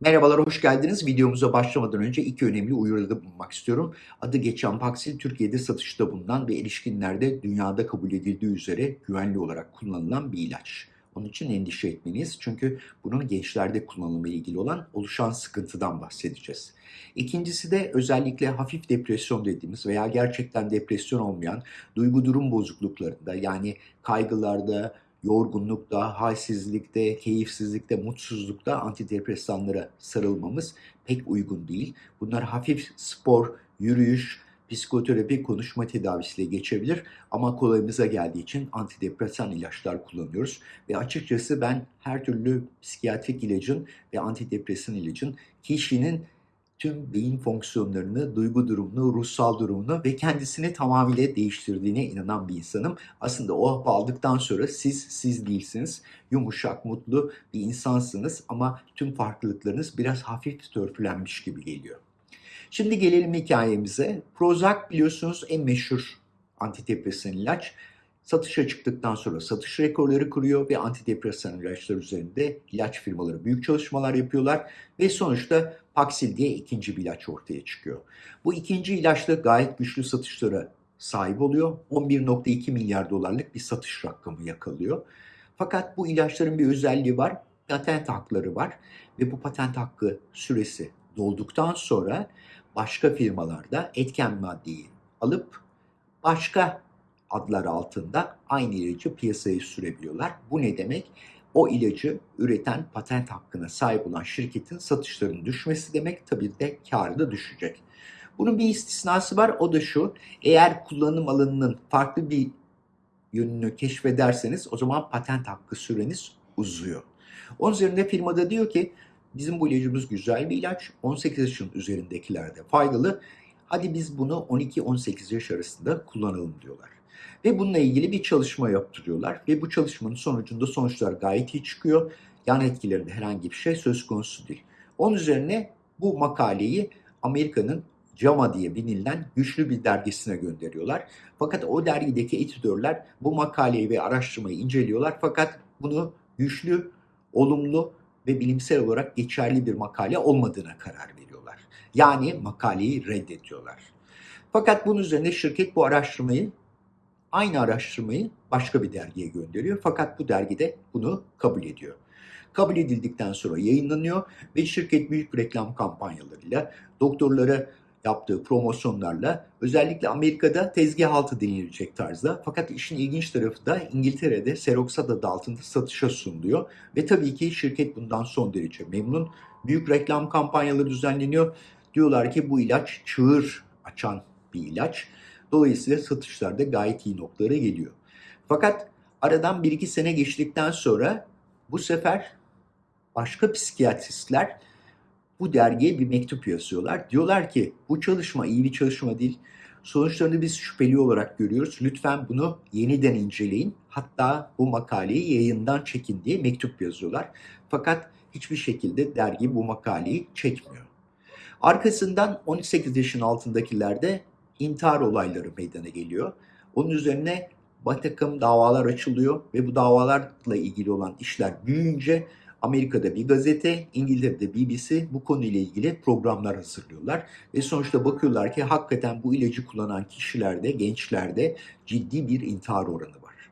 Merhabalar, hoş geldiniz. Videomuza başlamadan önce iki önemli uyarıda bulunmak istiyorum. Adı geçen Paxil, Türkiye'de satışta bulunan ve erişkinlerde dünyada kabul edildiği üzere güvenli olarak kullanılan bir ilaç. Onun için endişe etmeniz çünkü bunun gençlerde kullanımı ile ilgili olan oluşan sıkıntıdan bahsedeceğiz. İkincisi de özellikle hafif depresyon dediğimiz veya gerçekten depresyon olmayan duygu durum bozukluklarında yani kaygılarda, yorgunlukta, halsizlikte, keyifsizlikte, mutsuzlukta antidepresanlara sarılmamız pek uygun değil. Bunlar hafif spor, yürüyüş, psikoterapi, konuşma tedavisiyle geçebilir ama kolayımıza geldiği için antidepresan ilaçlar kullanıyoruz. Ve açıkçası ben her türlü psikiyatrik ilacın ve antidepresan ilacın kişinin tüm beyin fonksiyonlarını, duygu durumunu, ruhsal durumunu ve kendisini tamamıyla değiştirdiğine inanan bir insanım. Aslında o hapı aldıktan sonra siz siz değilsiniz. Yumuşak, mutlu bir insansınız ama tüm farklılıklarınız biraz hafif törpülenmiş gibi geliyor. Şimdi gelelim hikayemize. Prozac biliyorsunuz en meşhur antidepresan ilaç. Satışa çıktıktan sonra satış rekorları kuruyor ve antidepresan ilaçlar üzerinde ilaç firmaları büyük çalışmalar yapıyorlar ve sonuçta Paxil diye ikinci bir ilaç ortaya çıkıyor. Bu ikinci ilaçla gayet güçlü satışlara sahip oluyor. 11.2 milyar dolarlık bir satış rakamı yakalıyor. Fakat bu ilaçların bir özelliği var. Patent hakları var ve bu patent hakkı süresi dolduktan sonra başka firmalarda etken maddeyi alıp başka adlar altında aynı ilacı piyasaya sürebiliyorlar. Bu ne demek? O ilacı üreten patent hakkına sahip olan şirketin satışlarının düşmesi demek tabii de karı da düşecek. Bunun bir istisnası var o da şu. Eğer kullanım alanının farklı bir yönünü keşfederseniz o zaman patent hakkı süreniz uzuyor. Onun üzerinde firmada diyor ki bizim bu ilacımız güzel bir ilaç. 18 yaşın üzerindekilerde faydalı. Hadi biz bunu 12-18 yaş arasında kullanalım diyorlar. Ve bununla ilgili bir çalışma yaptırıyorlar. Ve bu çalışmanın sonucunda sonuçlar gayet iyi çıkıyor. Yan etkilerinde herhangi bir şey söz konusu değil. Onun üzerine bu makaleyi Amerika'nın JAMA diye bilinen güçlü bir dergisine gönderiyorlar. Fakat o dergideki editörler bu makaleyi ve araştırmayı inceliyorlar. Fakat bunu güçlü, olumlu ve bilimsel olarak geçerli bir makale olmadığına karar veriyorlar. Yani makaleyi reddediyorlar. Fakat bunun üzerine şirket bu araştırmayı aynı araştırmayı başka bir dergiye gönderiyor. Fakat bu dergide bunu kabul ediyor. Kabul edildikten sonra yayınlanıyor ve şirket büyük reklam kampanyalarıyla doktorlara yaptığı promosyonlarla özellikle Amerika'da tezgah altı denilecek tarzda fakat işin ilginç tarafı da İngiltere'de Seroxat adı altında satışa sunuluyor ve tabii ki şirket bundan son derece memnun. Büyük reklam kampanyaları düzenleniyor. Diyorlar ki bu ilaç çığır açan bir ilaç Dolayısıyla satışlar da gayet iyi noktalara geliyor. Fakat aradan 1-2 sene geçtikten sonra bu sefer başka psikiyatristler bu dergiye bir mektup yazıyorlar. Diyorlar ki bu çalışma iyi bir çalışma değil. Sonuçlarını biz şüpheli olarak görüyoruz. Lütfen bunu yeniden inceleyin. Hatta bu makaleyi yayından çekin diye mektup yazıyorlar. Fakat hiçbir şekilde dergi bu makaleyi çekmiyor. Arkasından 18 yaşın altındakilerde intihar olayları meydana geliyor. Onun üzerine bir davalar açılıyor ve bu davalarla ilgili olan işler büyüyünce Amerika'da bir gazete, İngiltere'de BBC bu konuyla ilgili programlar hazırlıyorlar. Ve sonuçta bakıyorlar ki hakikaten bu ilacı kullanan kişilerde, gençlerde ciddi bir intihar oranı var.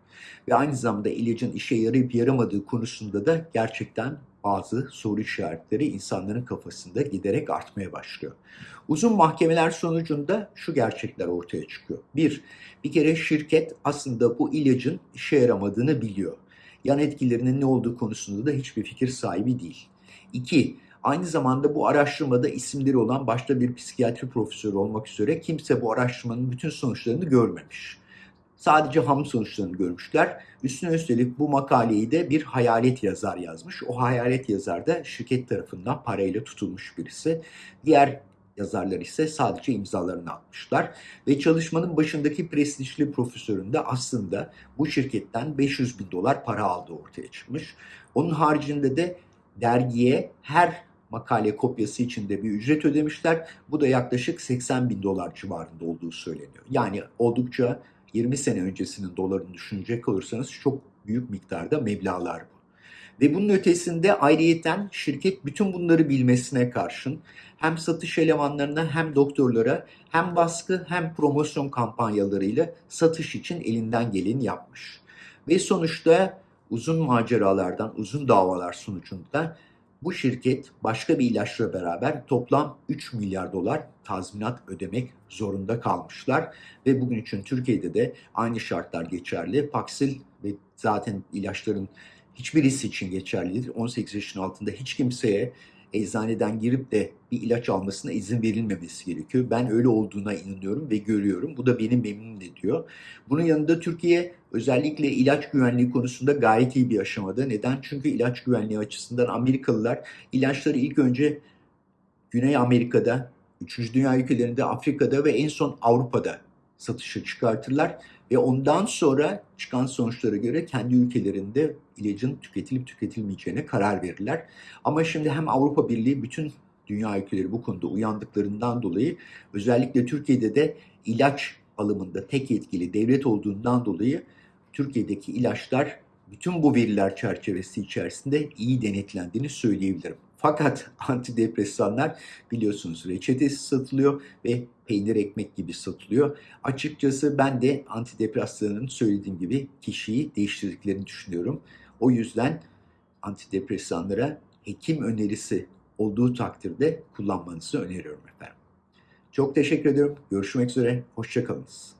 Ve aynı zamanda ilacın işe yarayıp yaramadığı konusunda da gerçekten bazı soru işaretleri insanların kafasında giderek artmaya başlıyor. Uzun mahkemeler sonucunda şu gerçekler ortaya çıkıyor. Bir, bir kere şirket aslında bu ilacın işe yaramadığını biliyor. Yan etkilerinin ne olduğu konusunda da hiçbir fikir sahibi değil. İki, aynı zamanda bu araştırmada isimleri olan başta bir psikiyatri profesörü olmak üzere kimse bu araştırmanın bütün sonuçlarını görmemiş. Sadece ham sonuçlarını görmüşler. Üstüne üstelik bu makaleyi de bir hayalet yazar yazmış. O hayalet yazar da şirket tarafından parayla tutulmuş birisi. Diğer yazarlar ise sadece imzalarını atmışlar. Ve çalışmanın başındaki prestijli profesörün de aslında bu şirketten 500 bin dolar para aldığı ortaya çıkmış. Onun haricinde de dergiye her makale kopyası için de bir ücret ödemişler. Bu da yaklaşık 80 bin dolar civarında olduğu söyleniyor. Yani oldukça 20 sene öncesinin dolarını düşünecek olursanız çok büyük miktarda meblağlar bu. Ve bunun ötesinde ayrıyeten şirket bütün bunları bilmesine karşın hem satış elemanlarına hem doktorlara hem baskı hem promosyon kampanyalarıyla satış için elinden geleni yapmış. Ve sonuçta uzun maceralardan, uzun davalar sonucunda bu şirket başka bir ilaçla beraber toplam 3 milyar dolar tazminat ödemek zorunda kalmışlar. Ve bugün için Türkiye'de de aynı şartlar geçerli. Paxil ve zaten ilaçların hiçbirisi için geçerlidir. 18 yaşın altında hiç kimseye eczaneden girip de bir ilaç almasına izin verilmemesi gerekiyor. Ben öyle olduğuna inanıyorum ve görüyorum. Bu da beni memnun ediyor. Bunun yanında Türkiye özellikle ilaç güvenliği konusunda gayet iyi bir aşamada. Neden? Çünkü ilaç güvenliği açısından Amerikalılar ilaçları ilk önce Güney Amerika'da, 3. Dünya ülkelerinde, Afrika'da ve en son Avrupa'da satışa çıkartırlar ve ondan sonra çıkan sonuçlara göre kendi ülkelerinde ilacın tüketilip tüketilmeyeceğine karar verirler. Ama şimdi hem Avrupa Birliği bütün dünya ülkeleri bu konuda uyandıklarından dolayı özellikle Türkiye'de de ilaç alımında tek yetkili devlet olduğundan dolayı Türkiye'deki ilaçlar bütün bu veriler çerçevesi içerisinde iyi denetlendiğini söyleyebilirim. Fakat antidepresanlar biliyorsunuz reçetesi satılıyor ve peynir ekmek gibi satılıyor. Açıkçası ben de antidepresanların söylediğim gibi kişiyi değiştirdiklerini düşünüyorum. O yüzden antidepresanlara hekim önerisi olduğu takdirde kullanmanızı öneriyorum efendim. Çok teşekkür ediyorum. Görüşmek üzere. Hoşçakalınız.